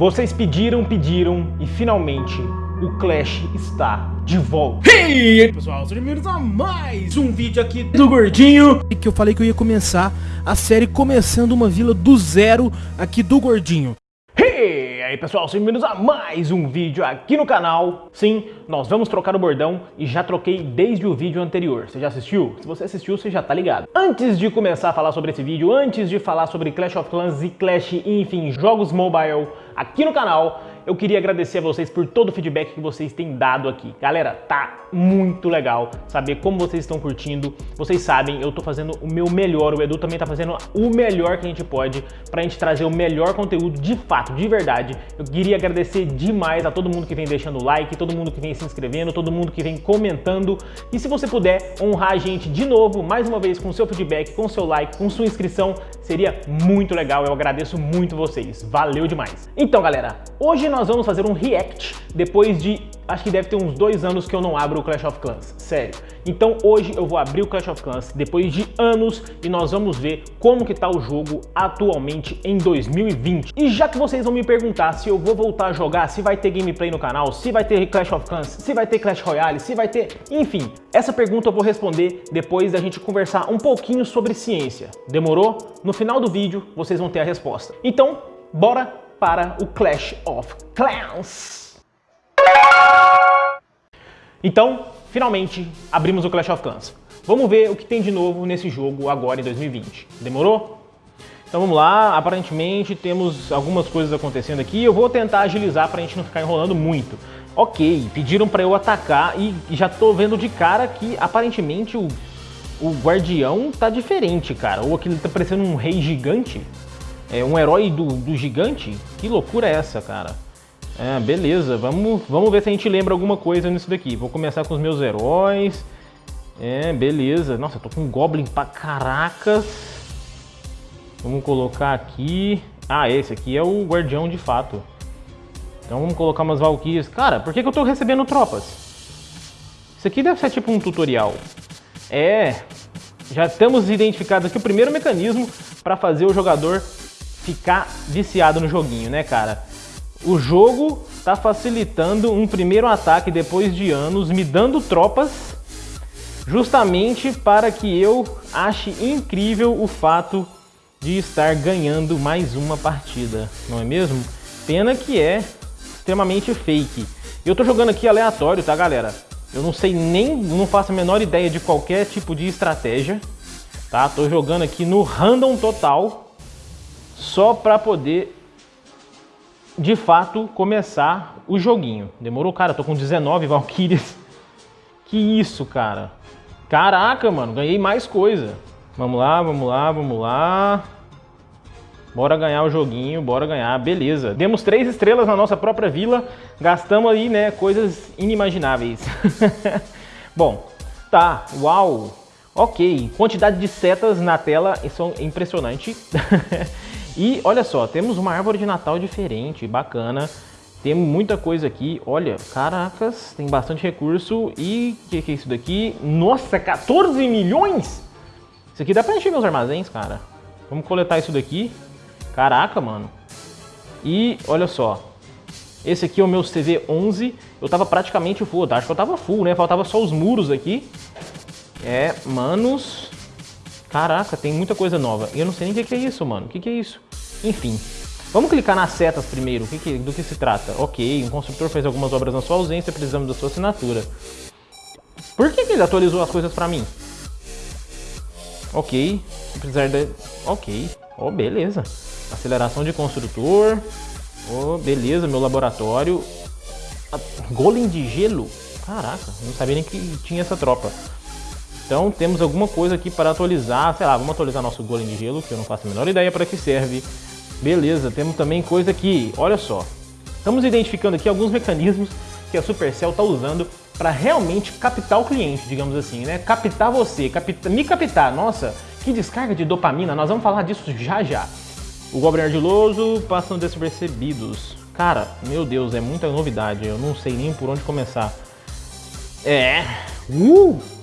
Vocês pediram, pediram e finalmente o Clash está de volta. Aí pessoal, sejam bem-vindos a mais um vídeo aqui do Gordinho. Que eu falei que eu ia começar a série começando uma vila do zero aqui do Gordinho aí pessoal, sejam bem-vindos a mais um vídeo aqui no canal. Sim, nós vamos trocar o bordão e já troquei desde o vídeo anterior. Você já assistiu? Se você assistiu, você já tá ligado. Antes de começar a falar sobre esse vídeo, antes de falar sobre Clash of Clans e Clash, enfim, jogos mobile aqui no canal eu queria agradecer a vocês por todo o feedback que vocês têm dado aqui. Galera, tá muito legal saber como vocês estão curtindo. Vocês sabem, eu tô fazendo o meu melhor, o Edu também tá fazendo o melhor que a gente pode pra gente trazer o melhor conteúdo de fato, de verdade. Eu queria agradecer demais a todo mundo que vem deixando like, todo mundo que vem se inscrevendo, todo mundo que vem comentando. E se você puder honrar a gente de novo, mais uma vez, com o seu feedback, com o seu like, com sua inscrição, seria muito legal. Eu agradeço muito vocês. Valeu demais. Então, galera, hoje nós vamos fazer um react depois de, acho que deve ter uns dois anos que eu não abro o Clash of Clans, sério. Então hoje eu vou abrir o Clash of Clans depois de anos e nós vamos ver como que tá o jogo atualmente em 2020. E já que vocês vão me perguntar se eu vou voltar a jogar, se vai ter gameplay no canal, se vai ter Clash of Clans, se vai ter Clash Royale, se vai ter... Enfim, essa pergunta eu vou responder depois da gente conversar um pouquinho sobre ciência. Demorou? No final do vídeo vocês vão ter a resposta. Então, bora para o Clash of Clans. Então, finalmente, abrimos o Clash of Clans. Vamos ver o que tem de novo nesse jogo agora em 2020. Demorou? Então vamos lá, aparentemente temos algumas coisas acontecendo aqui. Eu vou tentar agilizar para a gente não ficar enrolando muito. Ok, pediram para eu atacar e já tô vendo de cara que aparentemente o, o guardião tá diferente, cara. Ou aquele tá parecendo um rei gigante. É um herói do, do gigante? Que loucura é essa, cara? É, beleza, vamos, vamos ver se a gente lembra alguma coisa nisso daqui. Vou começar com os meus heróis. É, beleza. Nossa, eu tô com um Goblin pra caracas. Vamos colocar aqui... Ah, esse aqui é o Guardião de fato. Então vamos colocar umas Valkyrias. Cara, por que, que eu tô recebendo tropas? Isso aqui deve ser tipo um tutorial. É, já estamos identificados aqui o primeiro mecanismo para fazer o jogador ficar viciado no joguinho, né, cara? O jogo tá facilitando um primeiro ataque depois de anos, me dando tropas, justamente para que eu ache incrível o fato de estar ganhando mais uma partida, não é mesmo? Pena que é extremamente fake. Eu tô jogando aqui aleatório, tá, galera? Eu não sei nem, não faço a menor ideia de qualquer tipo de estratégia, tá? Tô jogando aqui no random total, só para poder de fato começar o joguinho. Demorou, cara, tô com 19 Valkyrias. Que isso, cara. Caraca, mano, ganhei mais coisa. Vamos lá, vamos lá, vamos lá. Bora ganhar o joguinho, bora ganhar, beleza. Demos três estrelas na nossa própria vila, gastamos aí, né, coisas inimagináveis. Bom, tá, uau. Ok, quantidade de setas na tela, isso é impressionante. E olha só, temos uma árvore de Natal diferente, bacana. Temos muita coisa aqui. Olha, caracas, tem bastante recurso. E o que, que é isso daqui? Nossa, 14 milhões? Isso aqui dá pra encher meus armazéns, cara. Vamos coletar isso daqui. Caraca, mano. E olha só. Esse aqui é o meu CV11. Eu tava praticamente full. Acho que eu tava full, né? Faltava só os muros aqui. É, manos. Caraca, tem muita coisa nova. Eu não sei nem o que é isso, mano. O que é isso? Enfim. Vamos clicar nas setas primeiro. Que que, do que se trata? Ok, um construtor fez algumas obras na sua ausência, precisamos da sua assinatura. Por que, que ele atualizou as coisas pra mim? Ok, precisar de... Ok, oh, beleza. Aceleração de construtor. Oh, beleza, meu laboratório. Golem de gelo? Caraca, não sabia nem que tinha essa tropa. Então temos alguma coisa aqui para atualizar, sei lá, vamos atualizar nosso golem de gelo, que eu não faço a menor ideia para que serve. Beleza, temos também coisa aqui, olha só. Estamos identificando aqui alguns mecanismos que a Supercell está usando para realmente captar o cliente, digamos assim, né? Captar você, capta, me captar. Nossa, que descarga de dopamina, nós vamos falar disso já já. O Goblin Ardiloso passam despercebidos. Cara, meu Deus, é muita novidade, eu não sei nem por onde começar. É, uh,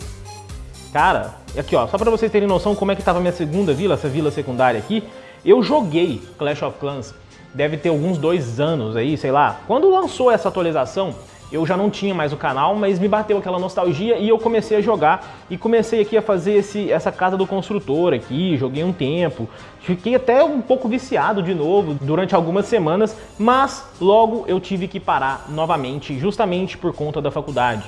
Cara, aqui ó, só pra vocês terem noção como é que tava minha segunda vila, essa vila secundária aqui, eu joguei Clash of Clans deve ter alguns dois anos aí, sei lá. Quando lançou essa atualização, eu já não tinha mais o canal, mas me bateu aquela nostalgia e eu comecei a jogar e comecei aqui a fazer esse, essa casa do construtor aqui, joguei um tempo, fiquei até um pouco viciado de novo durante algumas semanas, mas logo eu tive que parar novamente, justamente por conta da faculdade.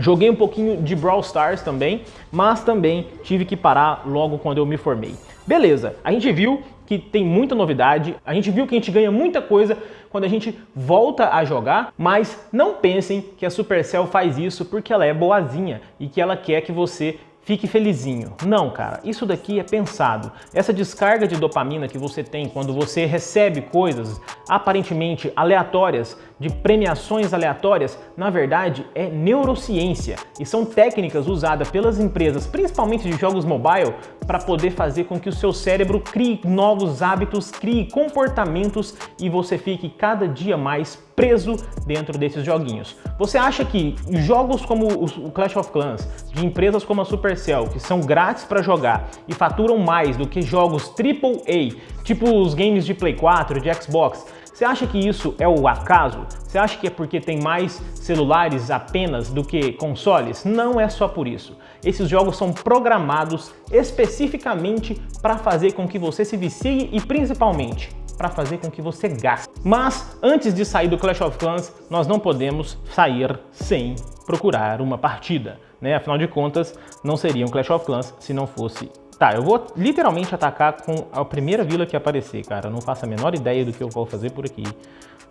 Joguei um pouquinho de Brawl Stars também, mas também tive que parar logo quando eu me formei. Beleza, a gente viu que tem muita novidade, a gente viu que a gente ganha muita coisa quando a gente volta a jogar, mas não pensem que a Supercell faz isso porque ela é boazinha e que ela quer que você fique felizinho. Não, cara, isso daqui é pensado. Essa descarga de dopamina que você tem quando você recebe coisas aparentemente aleatórias, de premiações aleatórias, na verdade é neurociência e são técnicas usadas pelas empresas, principalmente de jogos mobile, para poder fazer com que o seu cérebro crie novos hábitos, crie comportamentos e você fique cada dia mais preso dentro desses joguinhos. Você acha que jogos como o Clash of Clans, de empresas como a Supercell, que são grátis para jogar e faturam mais do que jogos AAA, tipo os games de Play 4, de Xbox, você acha que isso é o acaso? Você acha que é porque tem mais celulares apenas do que consoles? Não é só por isso. Esses jogos são programados especificamente para fazer com que você se vicie e principalmente para fazer com que você gaste. Mas antes de sair do Clash of Clans, nós não podemos sair sem procurar uma partida. Né? Afinal de contas, não seria um Clash of Clans se não fosse Tá, eu vou literalmente atacar com a primeira vila que aparecer, cara. Não faço a menor ideia do que eu vou fazer por aqui.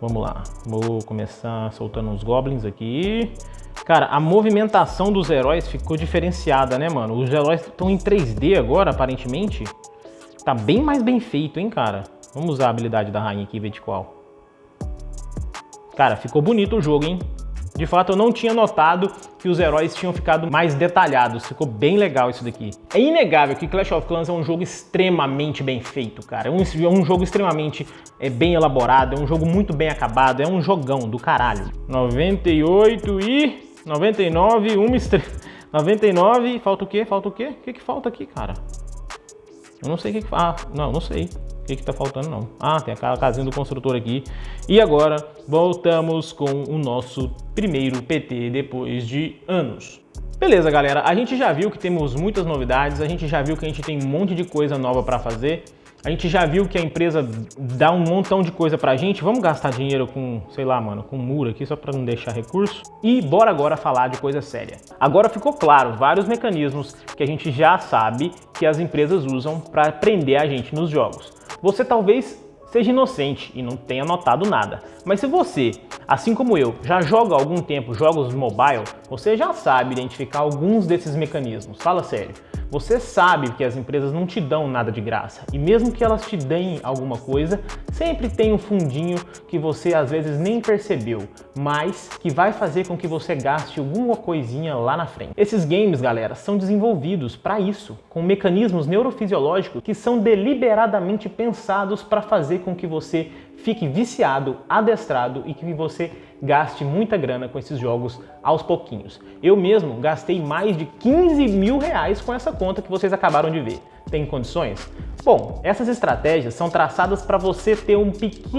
Vamos lá. Vou começar soltando uns goblins aqui. Cara, a movimentação dos heróis ficou diferenciada, né, mano? Os heróis estão em 3D agora, aparentemente. Tá bem mais bem feito, hein, cara? Vamos usar a habilidade da rainha aqui e ver de qual. Cara, ficou bonito o jogo, hein? De fato, eu não tinha notado que os heróis tinham ficado mais detalhados. Ficou bem legal isso daqui. É inegável que Clash of Clans é um jogo extremamente bem feito, cara. É um, é um jogo extremamente é, bem elaborado, é um jogo muito bem acabado, é um jogão do caralho. 98 e... 99, uma estrela... 99, falta o quê? Falta o quê? O que que falta aqui, cara? Eu não sei o que que... Ah, não, não sei que que tá faltando não. Ah, tem aquela casinha do construtor aqui. E agora voltamos com o nosso primeiro PT depois de anos. Beleza, galera, a gente já viu que temos muitas novidades, a gente já viu que a gente tem um monte de coisa nova para fazer. A gente já viu que a empresa dá um montão de coisa pra gente. Vamos gastar dinheiro com, sei lá, mano, com muro aqui só pra não deixar recurso. E bora agora falar de coisa séria. Agora ficou claro vários mecanismos que a gente já sabe que as empresas usam para prender a gente nos jogos. Você talvez seja inocente e não tenha notado nada. Mas se você, assim como eu, já joga há algum tempo jogos mobile, você já sabe identificar alguns desses mecanismos. Fala sério. Você sabe que as empresas não te dão nada de graça e mesmo que elas te deem alguma coisa, sempre tem um fundinho que você às vezes nem percebeu, mas que vai fazer com que você gaste alguma coisinha lá na frente. Esses games, galera, são desenvolvidos para isso, com mecanismos neurofisiológicos que são deliberadamente pensados para fazer com que você fique viciado, adestrado e que você gaste muita grana com esses jogos aos pouquinhos. Eu mesmo gastei mais de 15 mil reais com essa conta que vocês acabaram de ver. Tem condições? Bom, essas estratégias são traçadas para você ter um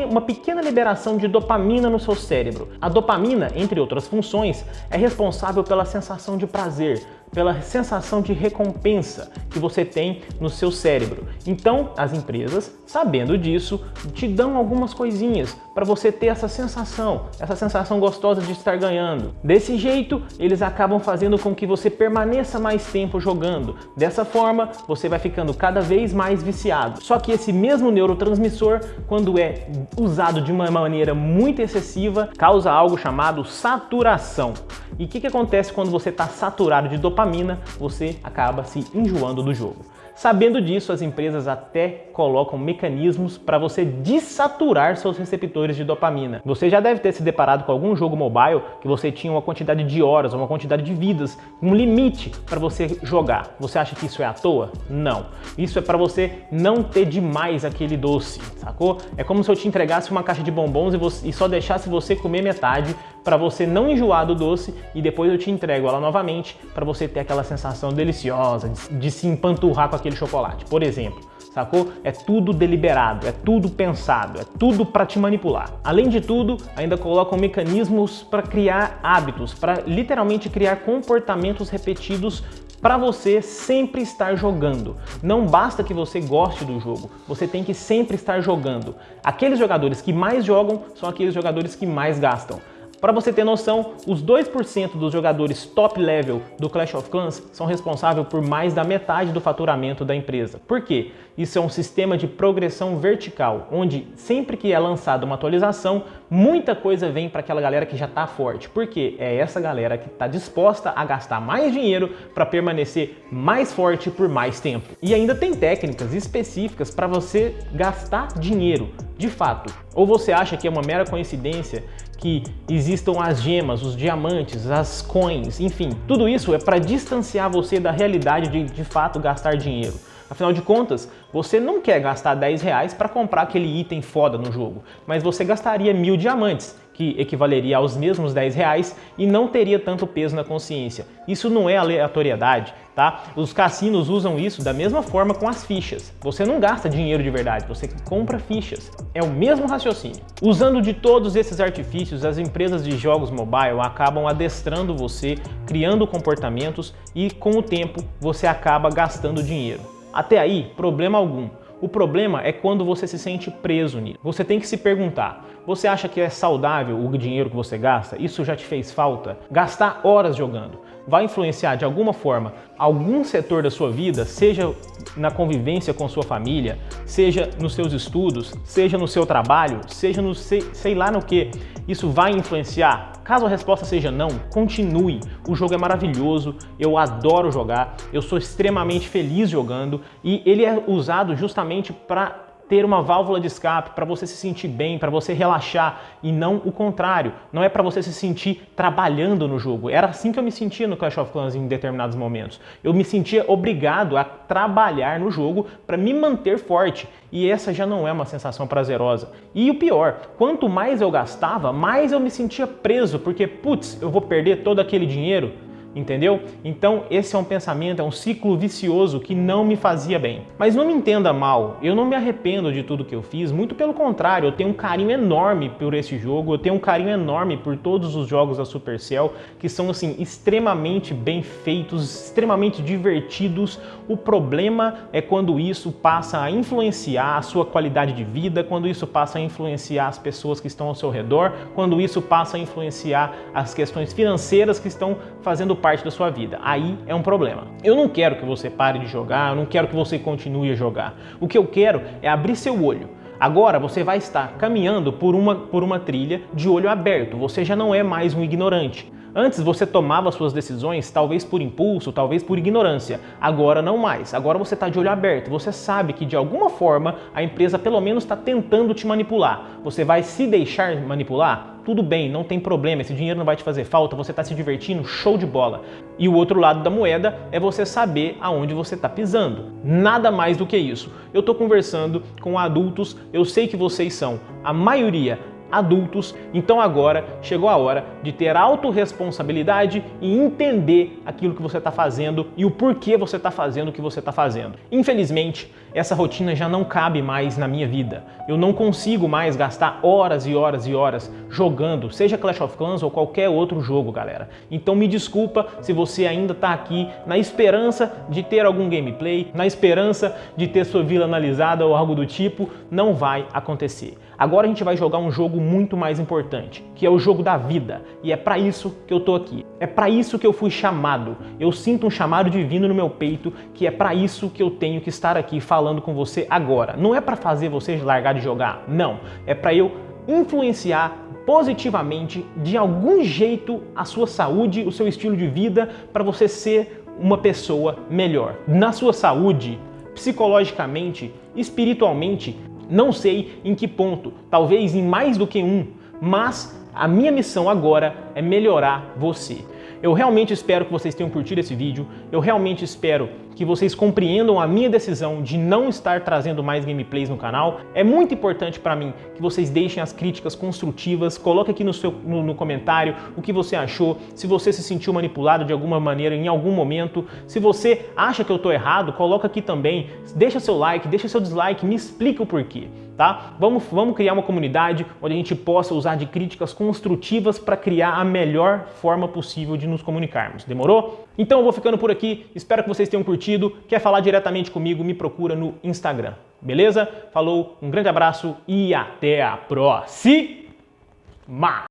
uma pequena liberação de dopamina no seu cérebro. A dopamina, entre outras funções, é responsável pela sensação de prazer, pela sensação de recompensa que você tem no seu cérebro. Então, as empresas, sabendo disso, te dão algumas coisinhas para você ter essa sensação, essa sensação gostosa de estar ganhando. Desse jeito, eles acabam fazendo com que você permaneça mais tempo jogando. Dessa forma, você vai ficando cada vez mais viciado. Só que esse mesmo neurotransmissor, quando é usado de uma maneira muito excessiva, causa algo chamado saturação. E o que, que acontece quando você está saturado de dopamina? Você acaba se enjoando do jogo. Sabendo disso, as empresas até colocam mecanismos para você desaturar seus receptores de dopamina. Você já deve ter se deparado com algum jogo mobile que você tinha uma quantidade de horas, uma quantidade de vidas, um limite para você jogar. Você acha que isso é à toa? Não. Isso é para você não ter demais aquele doce, sacou? É como se eu te entregasse uma caixa de bombons e, você, e só deixasse você comer metade para você não enjoar do doce e depois eu te entrego ela novamente para você ter aquela sensação deliciosa de, de se empanturrar com aquele chocolate, por exemplo sacou? É tudo deliberado, é tudo pensado, é tudo para te manipular. Além de tudo, ainda colocam mecanismos para criar hábitos, para literalmente criar comportamentos repetidos para você sempre estar jogando. Não basta que você goste do jogo, você tem que sempre estar jogando. Aqueles jogadores que mais jogam são aqueles jogadores que mais gastam. Para você ter noção, os 2% dos jogadores top level do Clash of Clans são responsáveis por mais da metade do faturamento da empresa. Por quê? Isso é um sistema de progressão vertical, onde sempre que é lançada uma atualização, muita coisa vem para aquela galera que já está forte. Porque é essa galera que está disposta a gastar mais dinheiro para permanecer mais forte por mais tempo. E ainda tem técnicas específicas para você gastar dinheiro, de fato. Ou você acha que é uma mera coincidência que existam as gemas, os diamantes, as coins, enfim, tudo isso é para distanciar você da realidade de de fato gastar dinheiro. Afinal de contas, você não quer gastar 10 reais para comprar aquele item foda no jogo, mas você gastaria mil diamantes que equivaleria aos mesmos 10 reais e não teria tanto peso na consciência. Isso não é aleatoriedade, tá? Os cassinos usam isso da mesma forma com as fichas. Você não gasta dinheiro de verdade, você compra fichas. É o mesmo raciocínio. Usando de todos esses artifícios, as empresas de jogos mobile acabam adestrando você, criando comportamentos e com o tempo você acaba gastando dinheiro. Até aí, problema algum. O problema é quando você se sente preso nisso. Você tem que se perguntar, você acha que é saudável o dinheiro que você gasta? Isso já te fez falta? Gastar horas jogando vai influenciar de alguma forma algum setor da sua vida, seja na convivência com sua família, seja nos seus estudos, seja no seu trabalho, seja no sei, sei lá no que, isso vai influenciar? Caso a resposta seja não, continue. O jogo é maravilhoso, eu adoro jogar, eu sou extremamente feliz jogando e ele é usado justamente para ter uma válvula de escape, para você se sentir bem, para você relaxar e não o contrário. Não é para você se sentir trabalhando no jogo. Era assim que eu me sentia no Clash of Clans em determinados momentos. Eu me sentia obrigado a trabalhar no jogo para me manter forte. E essa já não é uma sensação prazerosa. E o pior, quanto mais eu gastava, mais eu me sentia preso, porque putz, eu vou perder todo aquele dinheiro entendeu? Então esse é um pensamento, é um ciclo vicioso que não me fazia bem. Mas não me entenda mal, eu não me arrependo de tudo que eu fiz, muito pelo contrário, eu tenho um carinho enorme por esse jogo, eu tenho um carinho enorme por todos os jogos da Supercell, que são assim extremamente bem feitos, extremamente divertidos. O problema é quando isso passa a influenciar a sua qualidade de vida, quando isso passa a influenciar as pessoas que estão ao seu redor, quando isso passa a influenciar as questões financeiras que estão fazendo parte da sua vida. Aí é um problema. Eu não quero que você pare de jogar, eu não quero que você continue a jogar. O que eu quero é abrir seu olho. Agora você vai estar caminhando por uma, por uma trilha de olho aberto, você já não é mais um ignorante. Antes você tomava suas decisões talvez por impulso, talvez por ignorância. Agora não mais. Agora você está de olho aberto. Você sabe que de alguma forma a empresa pelo menos está tentando te manipular. Você vai se deixar manipular? Tudo bem, não tem problema, esse dinheiro não vai te fazer falta, você está se divertindo, show de bola. E o outro lado da moeda é você saber aonde você está pisando. Nada mais do que isso. Eu estou conversando com adultos, eu sei que vocês são, a maioria, adultos, então agora chegou a hora de ter autorresponsabilidade e entender aquilo que você está fazendo e o porquê você está fazendo o que você está fazendo. Infelizmente, essa rotina já não cabe mais na minha vida. Eu não consigo mais gastar horas e horas e horas jogando, seja Clash of Clans ou qualquer outro jogo, galera. Então me desculpa se você ainda está aqui na esperança de ter algum gameplay, na esperança de ter sua vila analisada ou algo do tipo, não vai acontecer. Agora a gente vai jogar um jogo muito mais importante, que é o jogo da vida. E é para isso que eu tô aqui. É para isso que eu fui chamado. Eu sinto um chamado divino no meu peito, que é para isso que eu tenho que estar aqui falando com você agora. Não é para fazer você largar de jogar, não. É para eu influenciar positivamente, de algum jeito, a sua saúde, o seu estilo de vida, para você ser uma pessoa melhor. Na sua saúde, psicologicamente, espiritualmente, não sei em que ponto, talvez em mais do que um, mas a minha missão agora é melhorar você. Eu realmente espero que vocês tenham curtido esse vídeo, eu realmente espero que vocês compreendam a minha decisão de não estar trazendo mais gameplays no canal. É muito importante para mim que vocês deixem as críticas construtivas, coloque aqui no, seu, no, no comentário o que você achou, se você se sentiu manipulado de alguma maneira em algum momento, se você acha que eu estou errado, coloca aqui também, deixa seu like, deixa seu dislike, me explica o porquê. Tá? Vamos, vamos criar uma comunidade onde a gente possa usar de críticas construtivas para criar a melhor forma possível de nos comunicarmos. Demorou? Então eu vou ficando por aqui, espero que vocês tenham curtido. Quer falar diretamente comigo, me procura no Instagram. Beleza? Falou, um grande abraço e até a próxima!